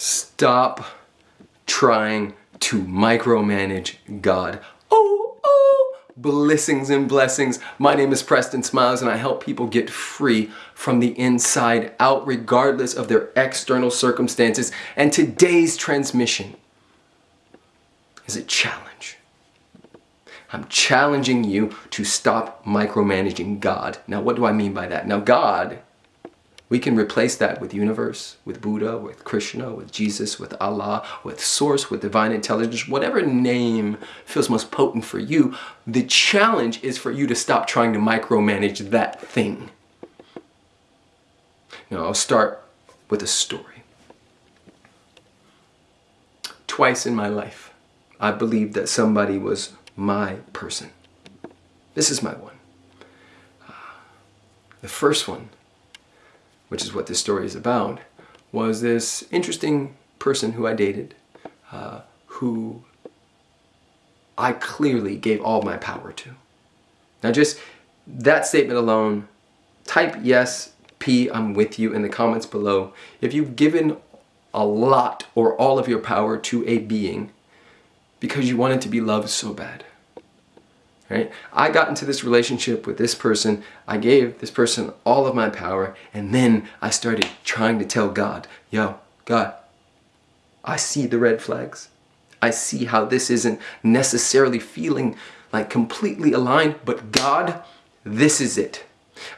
Stop trying to micromanage God. Oh, oh, blessings and blessings. My name is Preston Smiles and I help people get free from the inside out regardless of their external circumstances. And today's transmission is a challenge. I'm challenging you to stop micromanaging God. Now, what do I mean by that? Now, God we can replace that with universe, with Buddha, with Krishna, with Jesus, with Allah, with source, with divine intelligence, whatever name feels most potent for you. The challenge is for you to stop trying to micromanage that thing. Now I'll start with a story. Twice in my life, I believed that somebody was my person. This is my one. Uh, the first one which is what this story is about, was this interesting person who I dated, uh, who I clearly gave all my power to. Now just that statement alone, type yes, P, I'm with you in the comments below. If you've given a lot or all of your power to a being because you wanted to be loved so bad right? I got into this relationship with this person, I gave this person all of my power, and then I started trying to tell God, yo, God, I see the red flags. I see how this isn't necessarily feeling like completely aligned, but God, this is it.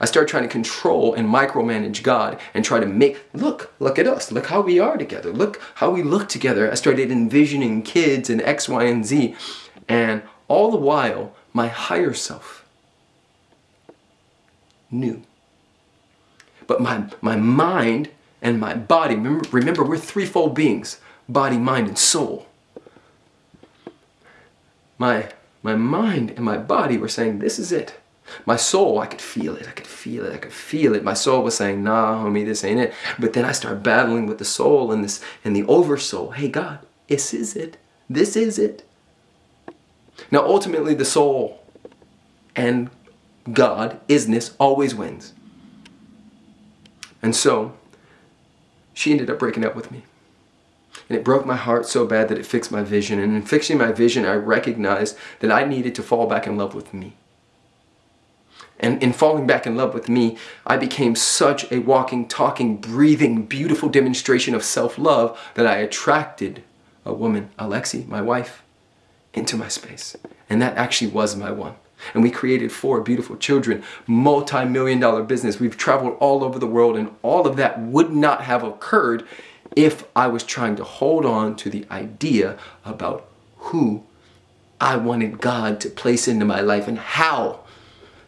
I started trying to control and micromanage God and try to make, look, look at us, look how we are together, look how we look together. I started envisioning kids and X, Y, and Z. And all the while, my higher self knew. But my, my mind and my body, remember, remember we're threefold beings, body, mind, and soul. My, my mind and my body were saying, this is it. My soul, I could feel it, I could feel it, I could feel it. My soul was saying, nah, homie, this ain't it. But then I started battling with the soul and this and the oversoul. Hey God, this is it. This is it. Now ultimately the soul and God, isness, always wins. And so she ended up breaking up with me. And it broke my heart so bad that it fixed my vision. And in fixing my vision, I recognized that I needed to fall back in love with me. And in falling back in love with me, I became such a walking, talking, breathing, beautiful demonstration of self-love that I attracted a woman, Alexi, my wife, into my space. And that actually was my one. And we created four beautiful children, multi-million dollar business. We've traveled all over the world and all of that would not have occurred if I was trying to hold on to the idea about who I wanted God to place into my life and how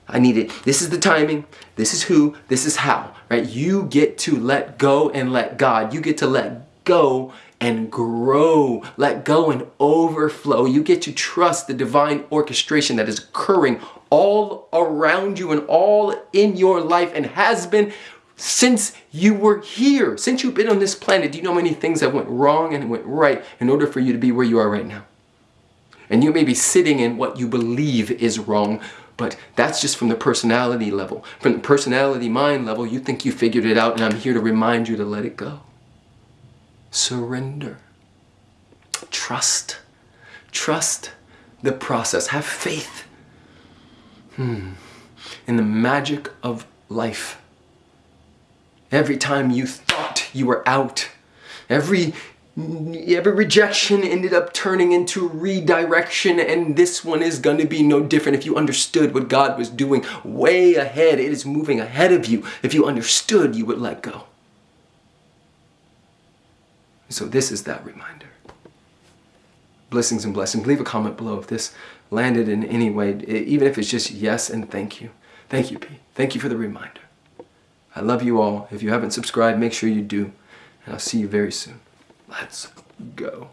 I needed. This is the timing, this is who, this is how, right? You get to let go and let God. You get to let go and grow. Let go and overflow. You get to trust the divine orchestration that is occurring all around you and all in your life and has been since you were here, since you've been on this planet. Do you know many things that went wrong and went right in order for you to be where you are right now? And you may be sitting in what you believe is wrong, but that's just from the personality level. From the personality mind level, you think you figured it out and I'm here to remind you to let it go surrender. Trust. Trust the process. Have faith hmm. in the magic of life. Every time you thought you were out, every every rejection ended up turning into redirection and this one is going to be no different if you understood what God was doing way ahead. It is moving ahead of you. If you understood, you would let go. So this is that reminder. Blessings and blessings. Leave a comment below if this landed in any way, even if it's just yes and thank you. Thank you, P. Thank you for the reminder. I love you all. If you haven't subscribed, make sure you do. And I'll see you very soon. Let's go.